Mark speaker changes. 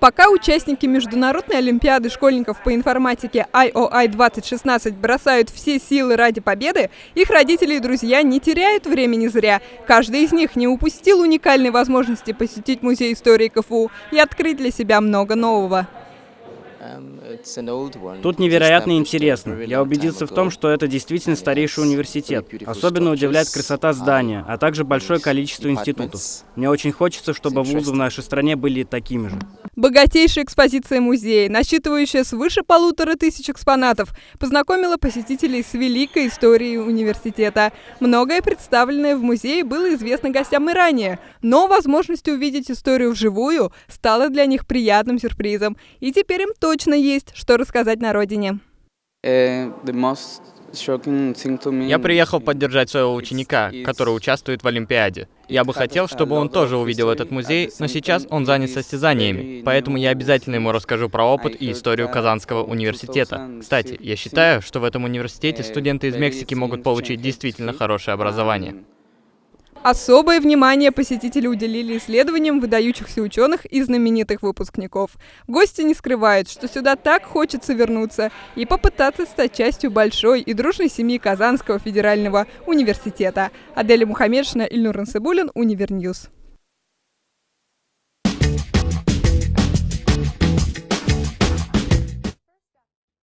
Speaker 1: Пока участники Международной Олимпиады школьников по информатике IOI 2016 бросают все силы ради победы, их родители и друзья не теряют времени зря. Каждый из них не упустил уникальной возможности посетить Музей истории КФУ и открыть для себя много нового.
Speaker 2: Тут невероятно интересно. Я убедился в том, что это действительно старейший университет. Особенно удивляет красота здания, а также большое количество институтов. Мне очень хочется, чтобы вузы в нашей стране были такими же.
Speaker 1: Богатейшая экспозиция музея, насчитывающая свыше полутора тысяч экспонатов, познакомила посетителей с великой историей университета. Многое представленное в музее было известно гостям и ранее, но возможность увидеть историю вживую стала для них приятным сюрпризом. И теперь им точно есть, что рассказать на родине.
Speaker 3: Uh,
Speaker 4: Я приехал поддержать своего ученика, который участвует в Олимпиаде. Я бы хотел, чтобы он тоже увидел этот музей, но сейчас он занят состязаниями, поэтому я обязательно ему расскажу про опыт и историю Казанского университета. Кстати, я считаю, что в этом университете студенты из Мексики могут получить действительно хорошее образование.
Speaker 1: Особое внимание посетители уделили исследованиям выдающихся ученых и знаменитых выпускников. Гости не скрывают, что сюда так хочется вернуться и попытаться стать частью большой и дружной семьи Казанского федерального университета. Аделя Мухаммедшина, Ильнур Ансыбулин, Универньюз.